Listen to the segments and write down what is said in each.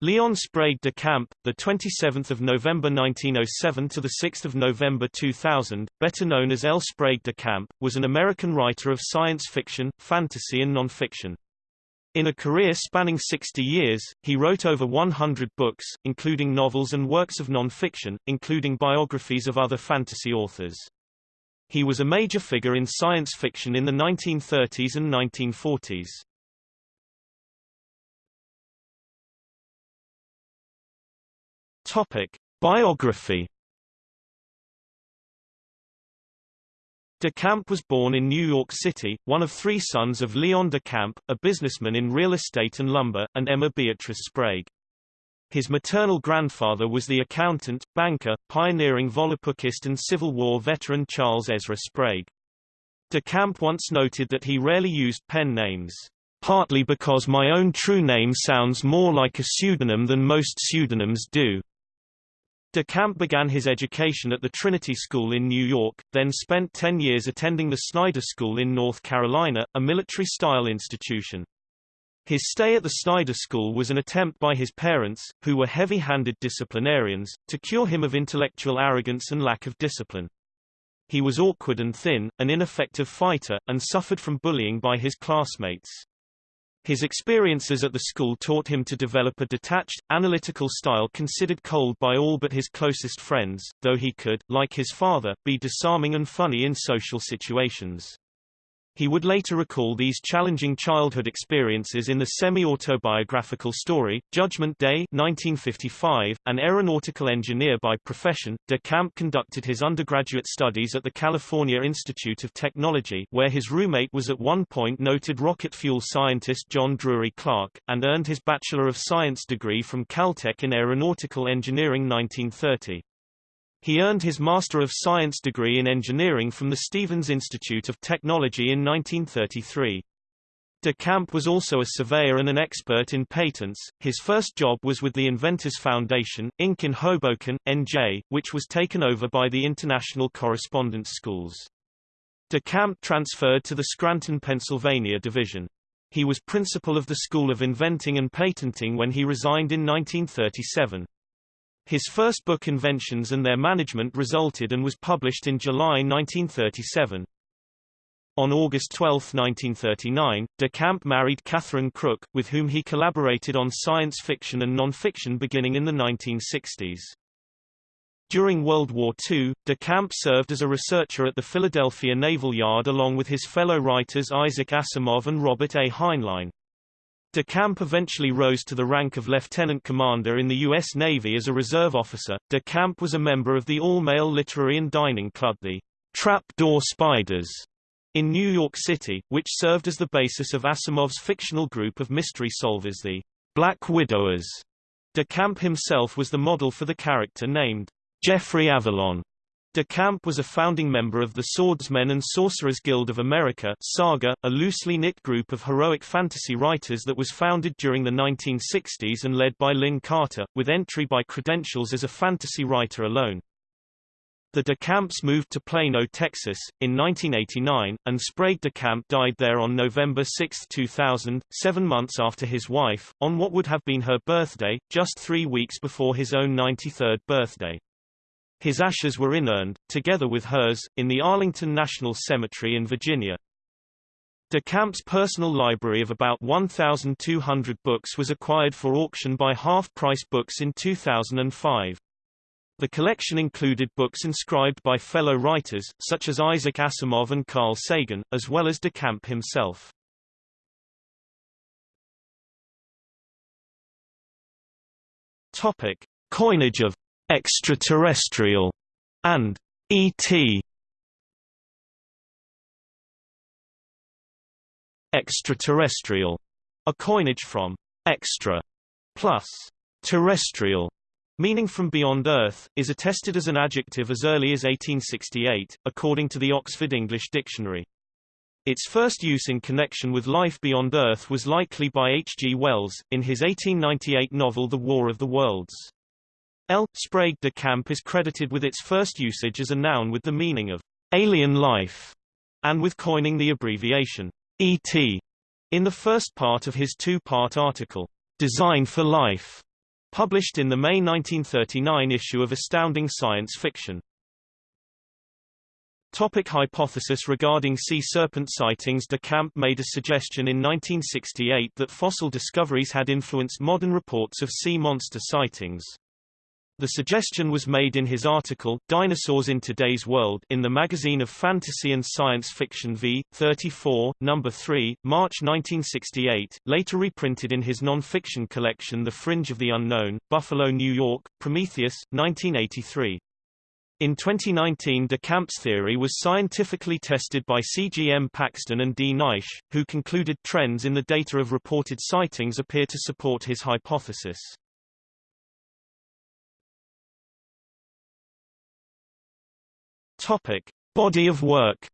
Leon Sprague de Camp, the 27th of November 1907 to the 6th of November 2000, better known as L. Sprague de Camp, was an American writer of science fiction, fantasy and nonfiction. In a career spanning 60 years, he wrote over 100 books, including novels and works of nonfiction, including biographies of other fantasy authors. He was a major figure in science fiction in the 1930s and 1940s. Topic: Biography. De Camp was born in New York City, one of three sons of Leon de Camp, a businessman in real estate and lumber, and Emma Beatrice Sprague. His maternal grandfather was the accountant, banker, pioneering Volapukist and Civil War veteran Charles Ezra Sprague. De Camp once noted that he rarely used pen names partly because my own true name sounds more like a pseudonym than most pseudonyms do. De Camp began his education at the Trinity School in New York, then spent 10 years attending the Snyder School in North Carolina, a military-style institution. His stay at the Snyder School was an attempt by his parents, who were heavy-handed disciplinarians, to cure him of intellectual arrogance and lack of discipline. He was awkward and thin, an ineffective fighter, and suffered from bullying by his classmates. His experiences at the school taught him to develop a detached, analytical style considered cold by all but his closest friends, though he could, like his father, be disarming and funny in social situations. He would later recall these challenging childhood experiences in the semi-autobiographical story, Judgment Day 1955. An aeronautical engineer by profession, De Camp conducted his undergraduate studies at the California Institute of Technology where his roommate was at one point noted rocket fuel scientist John Drury Clark, and earned his Bachelor of Science degree from Caltech in Aeronautical Engineering 1930. He earned his Master of Science degree in engineering from the Stevens Institute of Technology in 1933. De Camp was also a surveyor and an expert in patents. His first job was with the Inventors Foundation, Inc. in Hoboken, NJ, which was taken over by the International Correspondence Schools. De Camp transferred to the Scranton, Pennsylvania division. He was principal of the School of Inventing and Patenting when he resigned in 1937. His first book Inventions and Their Management resulted and was published in July 1937. On August 12, 1939, De Camp married Catherine Crook, with whom he collaborated on science fiction and non-fiction beginning in the 1960s. During World War II, De Camp served as a researcher at the Philadelphia Naval Yard along with his fellow writers Isaac Asimov and Robert A. Heinlein. De Camp eventually rose to the rank of lieutenant commander in the U.S. Navy as a reserve officer. De Camp was a member of the all-male literary and dining club the Trap Door Spiders in New York City, which served as the basis of Asimov's fictional group of mystery solvers the Black Widowers. De Camp himself was the model for the character named Geoffrey Avalon. De Camp was a founding member of the Swordsmen and Sorcerers Guild of America Saga, a loosely knit group of heroic fantasy writers that was founded during the 1960s and led by Lin Carter, with entry by credentials as a fantasy writer alone. The De Camps moved to Plano, Texas, in 1989, and Sprague De Camp died there on November 6, 2000, seven months after his wife, on what would have been her birthday, just three weeks before his own 93rd birthday. His ashes were inurned, together with hers, in the Arlington National Cemetery in Virginia. De Camp's personal library of about 1,200 books was acquired for auction by Half Price Books in 2005. The collection included books inscribed by fellow writers, such as Isaac Asimov and Carl Sagan, as well as De Camp himself. Topic. Coinage of extraterrestrial, and ET. Extraterrestrial, a coinage from extra plus terrestrial, meaning from beyond Earth, is attested as an adjective as early as 1868, according to the Oxford English Dictionary. Its first use in connection with life beyond Earth was likely by H. G. Wells, in his 1898 novel The War of the Worlds. L. Sprague de Camp is credited with its first usage as a noun with the meaning of alien life, and with coining the abbreviation ET in the first part of his two-part article, Design for Life, Published in the May 1939 issue of Astounding Science Fiction. Topic hypothesis Regarding sea serpent sightings De Camp made a suggestion in 1968 that fossil discoveries had influenced modern reports of sea monster sightings. The suggestion was made in his article, Dinosaurs in Today's World in the Magazine of Fantasy and Science Fiction v. 34, No. 3, March 1968, later reprinted in his non-fiction collection The Fringe of the Unknown, Buffalo, New York, Prometheus, 1983. In 2019 De Camp's theory was scientifically tested by C.G.M. Paxton and D. Naish, who concluded trends in the data of reported sightings appear to support his hypothesis. Topic. Body of work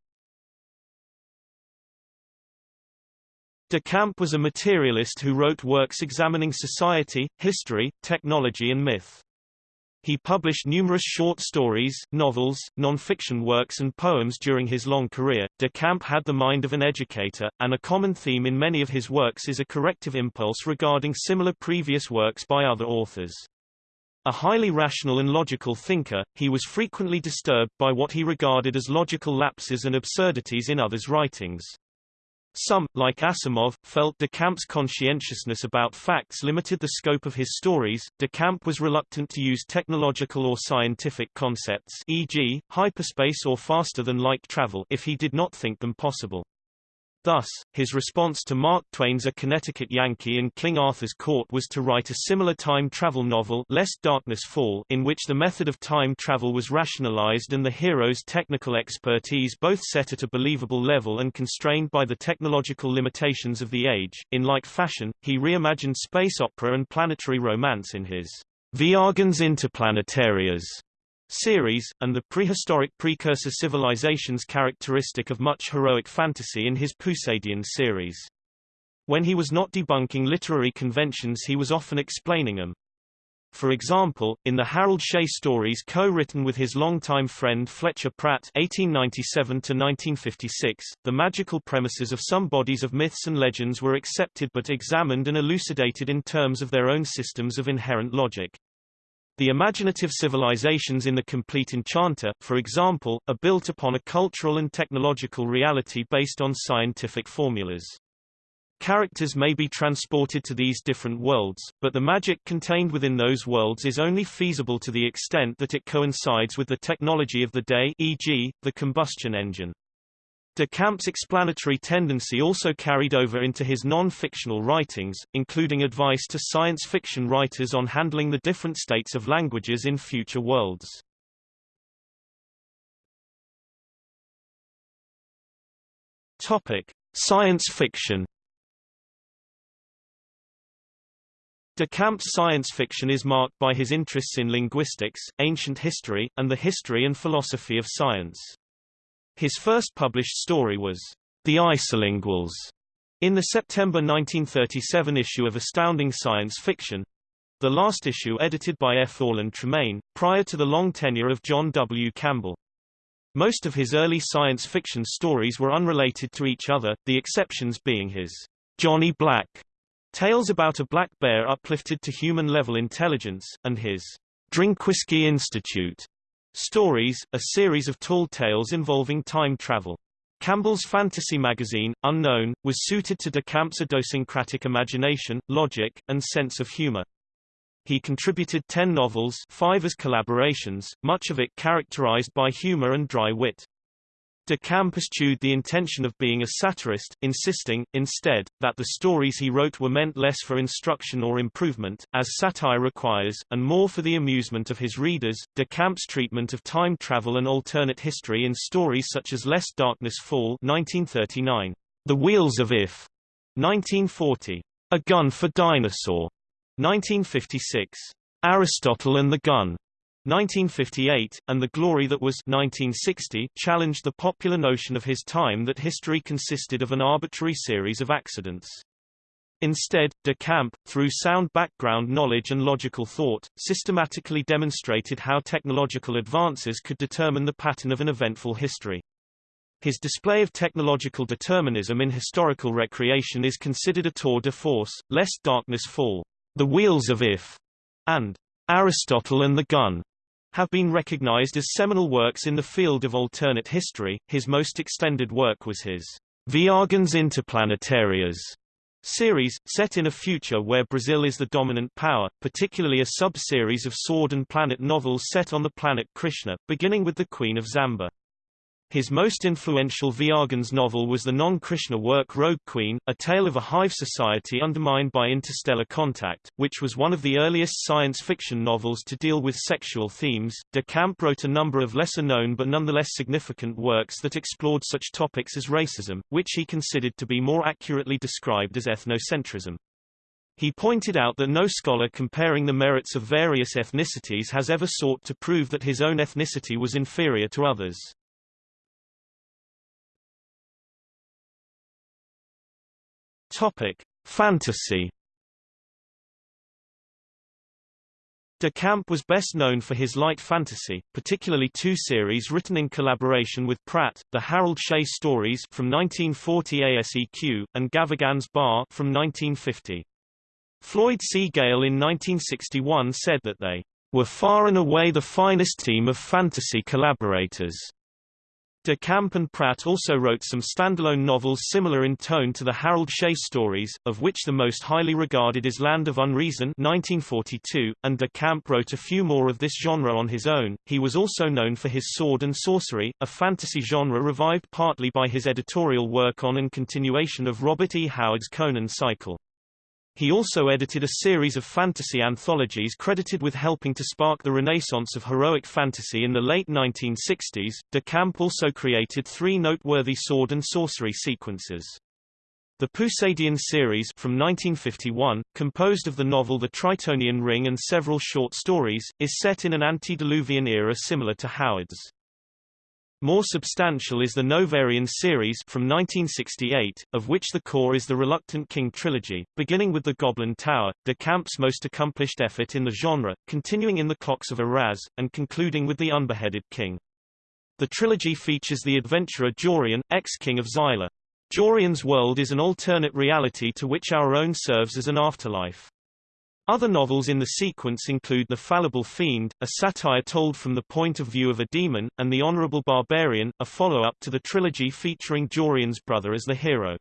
De Camp was a materialist who wrote works examining society, history, technology and myth. He published numerous short stories, novels, non-fiction works and poems during his long career. De Camp had the mind of an educator, and a common theme in many of his works is a corrective impulse regarding similar previous works by other authors. A highly rational and logical thinker, he was frequently disturbed by what he regarded as logical lapses and absurdities in others' writings. Some, like Asimov, felt de Camp's conscientiousness about facts limited the scope of his stories. De Camp was reluctant to use technological or scientific concepts e.g., hyperspace or faster-than-light travel if he did not think them possible. Thus, his response to Mark Twain's A Connecticut Yankee in King Arthur's Court was to write a similar time travel novel Lest Darkness Fall in which the method of time travel was rationalized and the hero's technical expertise both set at a believable level and constrained by the technological limitations of the age. In like fashion, he reimagined space opera and planetary romance in his Viagens Interplanetarias series, and the prehistoric precursor civilizations characteristic of much heroic fantasy in his Pusadian series. When he was not debunking literary conventions he was often explaining them. For example, in the Harold Shea stories co-written with his longtime friend Fletcher Pratt (1897–1956), the magical premises of some bodies of myths and legends were accepted but examined and elucidated in terms of their own systems of inherent logic. The imaginative civilizations in The Complete Enchanter, for example, are built upon a cultural and technological reality based on scientific formulas. Characters may be transported to these different worlds, but the magic contained within those worlds is only feasible to the extent that it coincides with the technology of the day e.g., the combustion engine. De Camp's explanatory tendency also carried over into his non-fictional writings, including advice to science fiction writers on handling the different states of languages in future worlds. Topic: Science fiction. De Camp's science fiction is marked by his interests in linguistics, ancient history, and the history and philosophy of science. His first published story was The Isolinguals in the September 1937 issue of Astounding Science Fiction, the last issue edited by F. Orland Tremaine, prior to the long tenure of John W. Campbell. Most of his early science fiction stories were unrelated to each other, the exceptions being his Johnny Black tales about a black bear uplifted to human-level intelligence, and his Drink Whiskey Institute Stories, a series of tall tales involving time travel. Campbell's fantasy magazine, Unknown, was suited to de Camp's idiosyncratic imagination, logic, and sense of humor. He contributed ten novels five as collaborations, much of it characterized by humor and dry wit. De Camp eschewed the intention of being a satirist, insisting, instead, that the stories he wrote were meant less for instruction or improvement, as satire requires, and more for the amusement of his readers. De Camp's treatment of time travel and alternate history in stories such as Lest Darkness Fall 1939, The Wheels of If 1940, A Gun for Dinosaur 1956, Aristotle and the Gun 1958, and The Glory That Was 1960 challenged the popular notion of his time that history consisted of an arbitrary series of accidents. Instead, de Camp, through sound background knowledge and logical thought, systematically demonstrated how technological advances could determine the pattern of an eventful history. His display of technological determinism in historical recreation is considered a tour de force, lest darkness fall. The Wheels of If and Aristotle and the Gun have been recognized as seminal works in the field of alternate history. His most extended work was his Viagens Interplanetarias series, set in a future where Brazil is the dominant power, particularly a sub-series of Sword and Planet novels set on the planet Krishna, beginning with the Queen of Zamba. His most influential Viagens novel was the non-Krishna work Rogue Queen, a tale of a hive society undermined by interstellar contact, which was one of the earliest science fiction novels to deal with sexual themes. De Camp wrote a number of lesser-known but nonetheless significant works that explored such topics as racism, which he considered to be more accurately described as ethnocentrism. He pointed out that no scholar comparing the merits of various ethnicities has ever sought to prove that his own ethnicity was inferior to others. Topic: Fantasy. De Camp was best known for his light fantasy, particularly two series written in collaboration with Pratt, the Harold Shea stories from 1940 ASEQ, and Gavagan's Bar from 1950. Floyd C. Gale in 1961 said that they were far and away the finest team of fantasy collaborators. De Camp and Pratt also wrote some standalone novels similar in tone to the Harold Shea stories, of which the most highly regarded is Land of Unreason 1942, and De Camp wrote a few more of this genre on his own. He was also known for his Sword and Sorcery, a fantasy genre revived partly by his editorial work on and continuation of Robert E. Howard's Conan cycle. He also edited a series of fantasy anthologies credited with helping to spark the renaissance of heroic fantasy in the late 1960s. De Camp also created three noteworthy sword and sorcery sequences. The Pusadian series from 1951, composed of the novel The Tritonian Ring and several short stories, is set in an antediluvian era similar to Howard's. More substantial is the Novarian series from 1968, of which the core is the Reluctant King trilogy, beginning with The Goblin Tower, de Camp's most accomplished effort in the genre, continuing in The Clocks of Iraz, and concluding with The Unbeheaded King. The trilogy features the adventurer Jorian, ex-king of Xylar. Jorian's world is an alternate reality to which our own serves as an afterlife. Other novels in the sequence include The Fallible Fiend, a satire told from the point of view of a demon, and The Honorable Barbarian, a follow-up to the trilogy featuring Jorian's brother as the hero.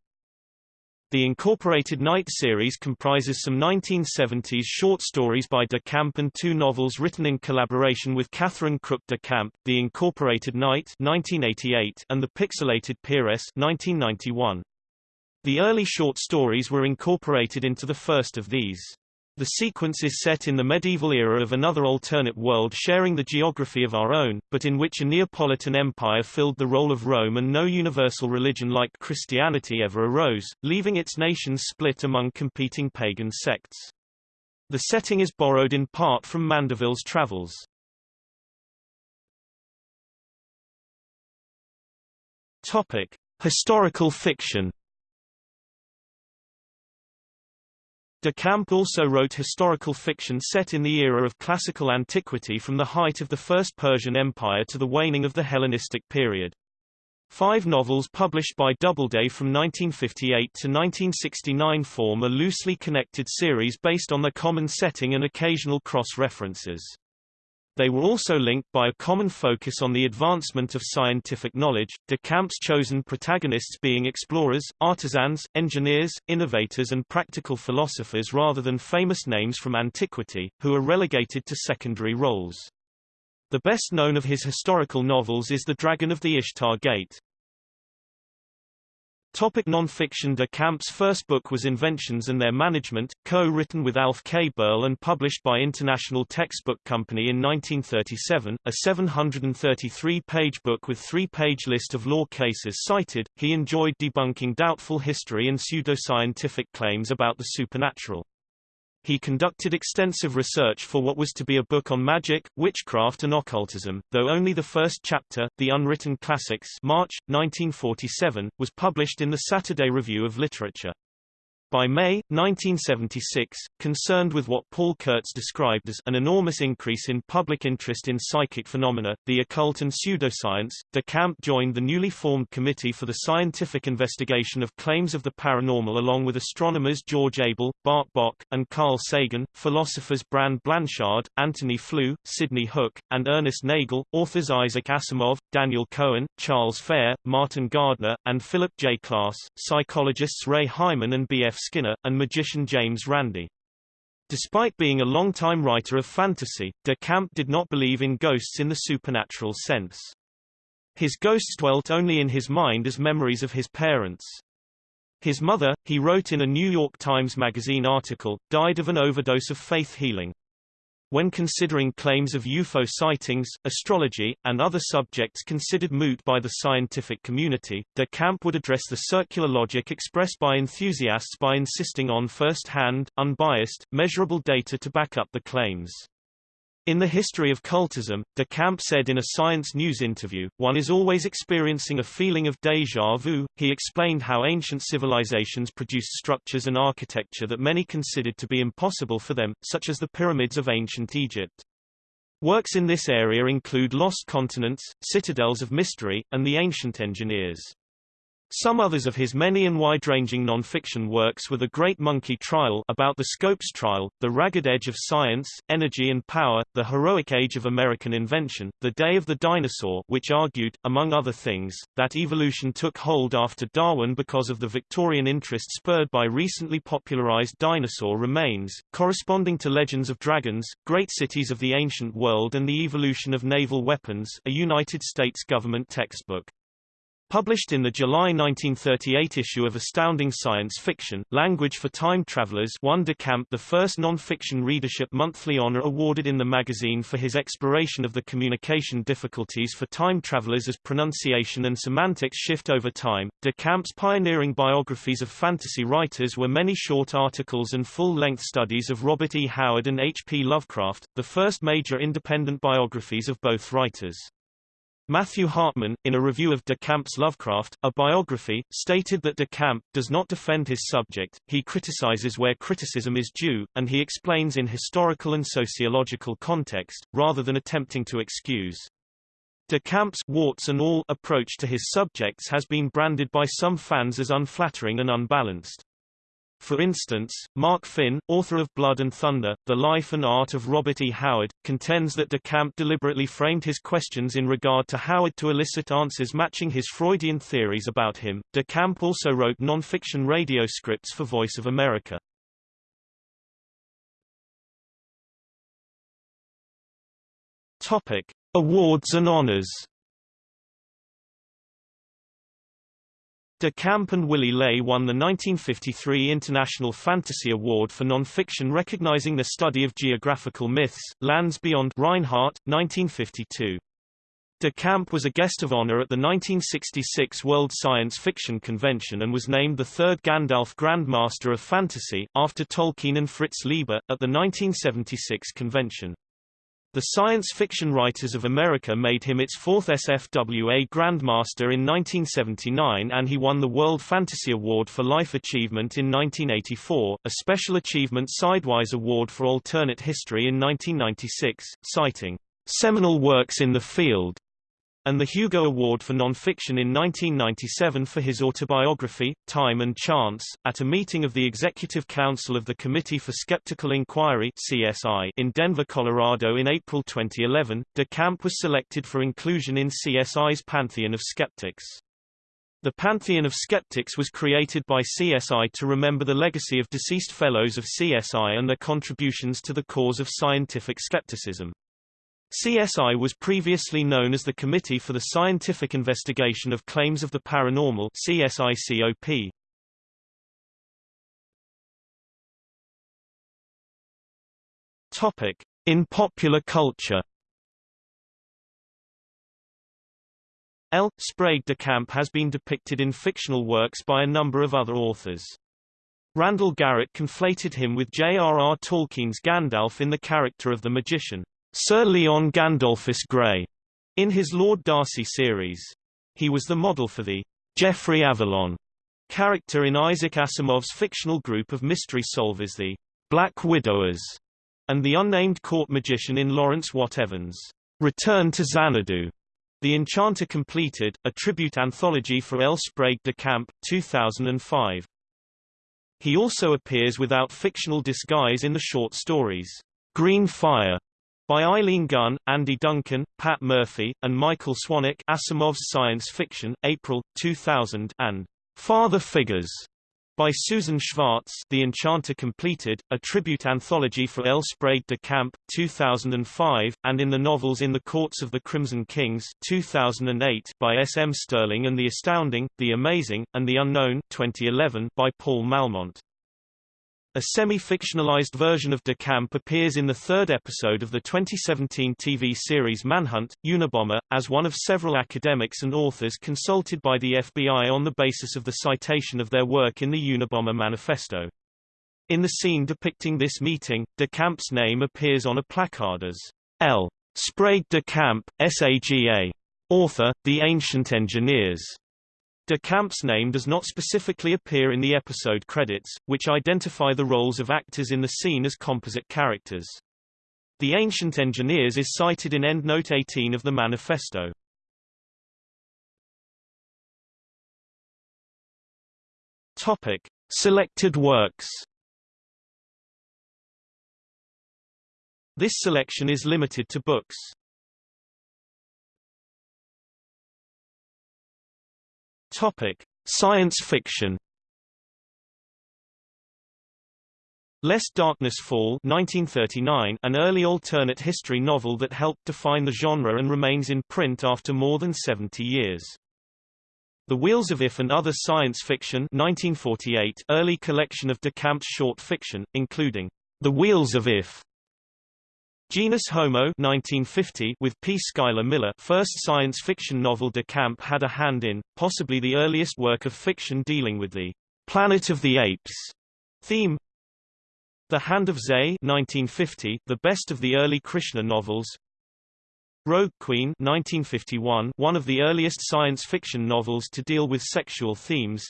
The Incorporated Knight series comprises some 1970s short stories by de Camp and two novels written in collaboration with Catherine Crook de Camp, The Incorporated Knight 1988 and The Pixelated Peeress 1991. The early short stories were incorporated into the first of these. The sequence is set in the medieval era of another alternate world sharing the geography of our own, but in which a Neapolitan empire filled the role of Rome and no universal religion like Christianity ever arose, leaving its nations split among competing pagan sects. The setting is borrowed in part from Mandeville's travels. Topic: Historical fiction De Camp also wrote historical fiction set in the era of classical antiquity from the height of the First Persian Empire to the waning of the Hellenistic period. Five novels published by Doubleday from 1958 to 1969 form a loosely connected series based on the common setting and occasional cross-references. They were also linked by a common focus on the advancement of scientific knowledge, de Camp's chosen protagonists being explorers, artisans, engineers, innovators and practical philosophers rather than famous names from antiquity, who are relegated to secondary roles. The best known of his historical novels is The Dragon of the Ishtar Gate. Topic non-fiction De Camp's first book was Inventions and Their Management, co-written with Alf K. Burl and published by International Textbook Company in 1937, a 733-page book with three-page list of law cases cited. He enjoyed debunking doubtful history and pseudoscientific claims about the supernatural. He conducted extensive research for what was to be a book on magic, witchcraft and occultism, though only the first chapter, The Unwritten Classics March, 1947, was published in the Saturday Review of Literature. By May, 1976, concerned with what Paul Kurtz described as an enormous increase in public interest in psychic phenomena, the occult and pseudoscience, de Camp joined the newly formed Committee for the Scientific Investigation of Claims of the Paranormal along with astronomers George Abell, Bart Bok, and Carl Sagan, philosophers Brand Blanshard, Antony Flew, Sidney Hook, and Ernest Nagel, authors Isaac Asimov, Daniel Cohen, Charles Fair, Martin Gardner, and Philip J. Klass, psychologists Ray Hyman and B. Skinner, and magician James Randi. Despite being a long-time writer of fantasy, de Camp did not believe in ghosts in the supernatural sense. His ghosts dwelt only in his mind as memories of his parents. His mother, he wrote in a New York Times Magazine article, died of an overdose of faith healing. When considering claims of UFO sightings, astrology, and other subjects considered moot by the scientific community, de Camp would address the circular logic expressed by enthusiasts by insisting on first-hand, unbiased, measurable data to back up the claims. In The History of Cultism, de Camp said in a Science News interview, one is always experiencing a feeling of déjà vu. He explained how ancient civilizations produced structures and architecture that many considered to be impossible for them, such as the pyramids of ancient Egypt. Works in this area include Lost Continents, Citadels of Mystery, and The Ancient Engineers. Some others of his many and wide-ranging non-fiction works were The Great Monkey Trial about the Scopes Trial, The Ragged Edge of Science, Energy and Power, The Heroic Age of American Invention, The Day of the Dinosaur which argued, among other things, that evolution took hold after Darwin because of the Victorian interest spurred by recently popularized dinosaur remains, corresponding to Legends of Dragons, Great Cities of the Ancient World and the Evolution of Naval Weapons, a United States government textbook. Published in the July 1938 issue of Astounding Science Fiction, Language for Time Travelers won de Camp the first non-fiction readership monthly honor awarded in the magazine for his exploration of the communication difficulties for time travelers as pronunciation and semantics shift over time. De Camp's pioneering biographies of fantasy writers were many short articles and full-length studies of Robert E. Howard and H. P. Lovecraft, the first major independent biographies of both writers. Matthew Hartman, in a review of de Camp's Lovecraft, a biography, stated that de Camp does not defend his subject, he criticizes where criticism is due, and he explains in historical and sociological context, rather than attempting to excuse. De Camp's warts and all approach to his subjects has been branded by some fans as unflattering and unbalanced. For instance, Mark Finn, author of Blood and Thunder, The Life and Art of Robert E. Howard, contends that de Camp deliberately framed his questions in regard to Howard to elicit answers matching his Freudian theories about him. De Camp also wrote non-fiction radio scripts for Voice of America. Topic: Awards and honors. De Camp and Willy Ley won the 1953 International Fantasy Award for Nonfiction recognizing the study of geographical myths, Lands Beyond Rinehart, 1952. De Camp was a guest of honor at the 1966 World Science Fiction Convention and was named the third Gandalf Grandmaster of Fantasy, after Tolkien and Fritz Leiber, at the 1976 convention. The Science Fiction Writers of America made him its fourth SFWA Grandmaster in 1979 and he won the World Fantasy Award for Life Achievement in 1984, a Special Achievement Sidewise Award for Alternate History in 1996, citing seminal works in the field and the Hugo Award for Nonfiction in 1997 for his autobiography, Time and Chance, at a meeting of the Executive Council of the Committee for Skeptical Inquiry CSI in Denver, Colorado in April 2011. De Camp was selected for inclusion in CSI's Pantheon of Skeptics. The Pantheon of Skeptics was created by CSI to remember the legacy of deceased fellows of CSI and their contributions to the cause of scientific skepticism. CSI was previously known as the Committee for the Scientific Investigation of Claims of the Paranormal CSICOP. Topic: In popular culture. L. Sprague de Camp has been depicted in fictional works by a number of other authors. Randall Garrett conflated him with J.R.R. Tolkien's Gandalf in the character of the magician. Sir Leon Gandolphus Grey in his Lord Darcy series. He was the model for the Geoffrey Avalon character in Isaac Asimov's fictional group of mystery solvers the Black Widowers, and the unnamed court magician in Lawrence Watt Evans' Return to Xanadu. The Enchanter Completed, a tribute anthology for L. Sprague de Camp, 2005. He also appears without fictional disguise in the short stories, Green Fire, by Eileen Gunn, Andy Duncan, Pat Murphy, and Michael Swanwick Asimov's Science Fiction, April, 2000 and Father Figures by Susan Schwartz The Enchanter Completed, a tribute anthology for L. Sprague de Camp, 2005, and in the novels In the Courts of the Crimson Kings 2008 by S. M. Stirling and The Astounding, The Amazing, and The Unknown 2011 by Paul Malmont. A semi-fictionalized version of De Camp appears in the third episode of the 2017 TV series Manhunt, Unabomber, as one of several academics and authors consulted by the FBI on the basis of the citation of their work in the Unabomber Manifesto. In the scene depicting this meeting, De Camp's name appears on a placard as L. Sprague de Camp, SAGA. Author, The Ancient Engineers. De Camp's name does not specifically appear in the episode credits, which identify the roles of actors in the scene as composite characters. The Ancient Engineers is cited in EndNote 18 of the manifesto. Topic. Selected works This selection is limited to books. Topic: Science fiction. Lest Darkness Fall 1939, an early alternate history novel that helped define the genre and remains in print after more than 70 years. The Wheels of If and Other Science Fiction 1948, early collection of De Camp's short fiction, including The Wheels of If, Genus Homo 1950 with P. Schuyler Miller first science fiction novel De Camp had a hand in, possibly the earliest work of fiction dealing with the Planet of the Apes theme. The Hand of Ze 1950, the best of the early Krishna novels. Rogue Queen 1951, one of the earliest science fiction novels to deal with sexual themes.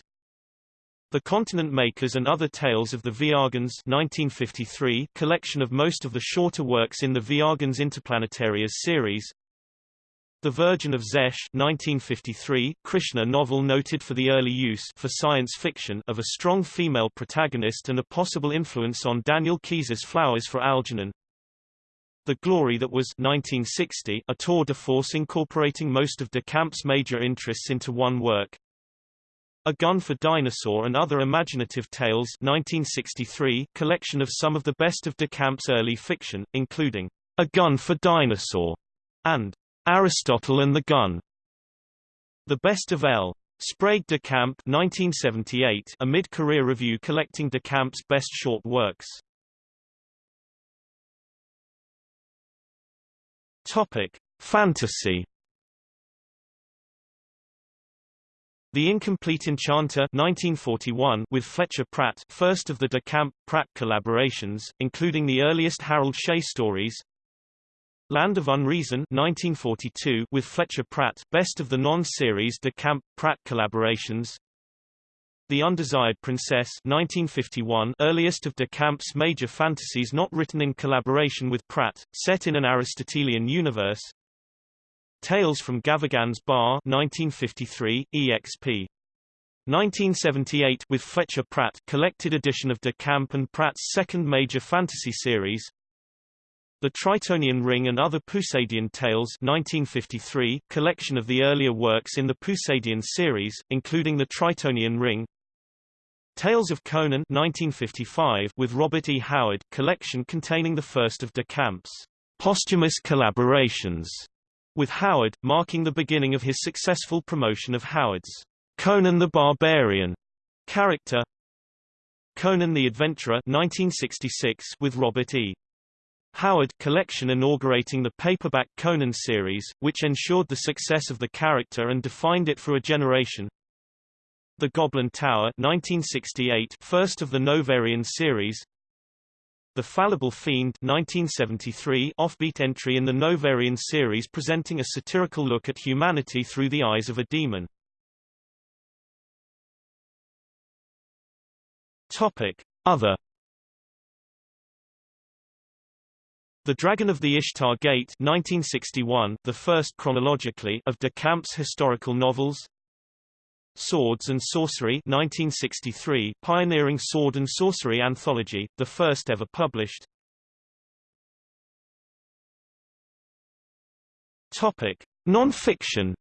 The Continent Makers and Other Tales of the Viagens 1953 collection of most of the shorter works in the Viagens Interplanetarias series. The Virgin of Zesh 1953 Krishna novel noted for the early use for science fiction of a strong female protagonist and a possible influence on Daniel Keyes's Flowers for Algernon. The Glory That Was 1960 a tour de force incorporating most of de Camp's major interests into one work. A Gun for Dinosaur and Other Imaginative Tales 1963 collection of some of the best of de Camp's early fiction, including A Gun for Dinosaur and Aristotle and the Gun. The Best of L. Sprague de Camp 1978 a mid-career review collecting de Camp's best short works. Topic: Fantasy The Incomplete Enchanter 1941 with Fletcher Pratt first of the De Camp-Pratt collaborations, including the earliest Harold Shea stories. Land of Unreason 1942 with Fletcher Pratt best of the non-series De Camp-Pratt collaborations. The Undesired Princess 1951 earliest of De Camp's major fantasies not written in collaboration with Pratt, set in an Aristotelian universe Tales from Gavagan's Bar 1953, EXP. 1978 with Fletcher Pratt collected edition of De Camp and Pratt's second major fantasy series The Tritonian Ring and Other Pusadian Tales 1953 collection of the earlier works in the Pusadian series, including The Tritonian Ring Tales of Conan 1955 with Robert E. Howard collection containing the first of De Camp's posthumous collaborations with Howard, marking the beginning of his successful promotion of Howard's Conan the Barbarian character. Conan the Adventurer 1966 with Robert E. Howard collection inaugurating the paperback Conan series, which ensured the success of the character and defined it for a generation. The Goblin Tower 1968 first of the Novarian series, the Fallible Fiend 1973 offbeat entry in the Novarian series presenting a satirical look at humanity through the eyes of a demon. Topic. Other The Dragon of the Ishtar Gate 1961, the first chronologically of de Camp's historical novels. Swords and Sorcery 1963, pioneering sword and sorcery anthology, the first ever published. Topic: Non-fiction.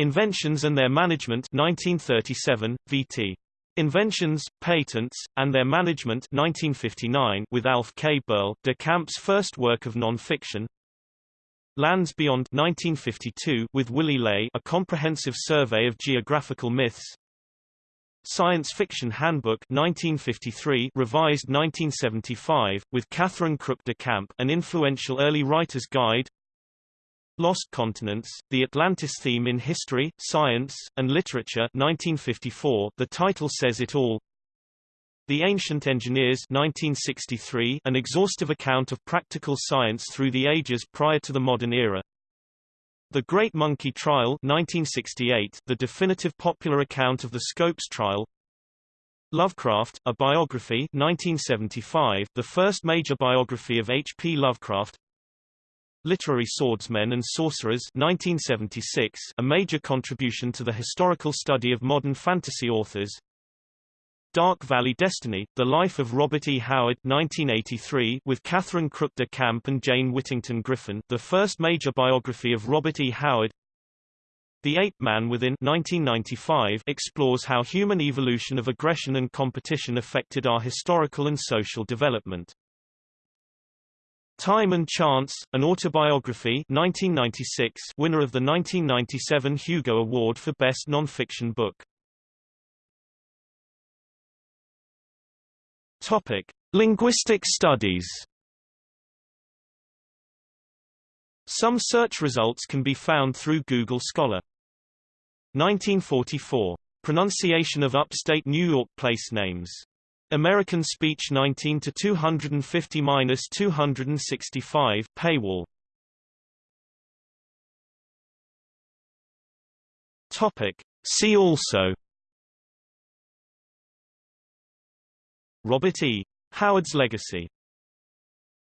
Inventions and Their Management 1937, VT. Inventions, Patents, and Their Management 1959 with Alf K. Burl, de Camp's first work of non-fiction. Lands Beyond 1952 with Willy Ley a comprehensive survey of geographical myths. Science Fiction Handbook 1953 revised 1975, with Catherine Crook de Camp an influential early writer's guide Lost Continents, The Atlantis Theme in History, Science, and Literature 1954, the title says it all. The Ancient Engineers 1963, an exhaustive account of practical science through the ages prior to the modern era. The Great Monkey Trial 1968, the definitive popular account of the Scopes trial. Lovecraft, a biography 1975, the first major biography of H. P. Lovecraft. Literary Swordsmen and Sorcerers 1976, a major contribution to the historical study of modern fantasy authors. Dark Valley Destiny, The Life of Robert E. Howard 1983, with Catherine Crook de Camp and Jane Whittington Griffin, the first major biography of Robert E. Howard. The Ape Man Within 1995 explores how human evolution of aggression and competition affected our historical and social development. Time and Chance, an autobiography 1996 winner of the 1997 Hugo Award for Best Nonfiction Book. Topic. Linguistic studies Some search results can be found through Google Scholar. 1944. Pronunciation of upstate New York place names American Speech 19 to 250-265 paywall. Topic. See also Robert E. Howard's legacy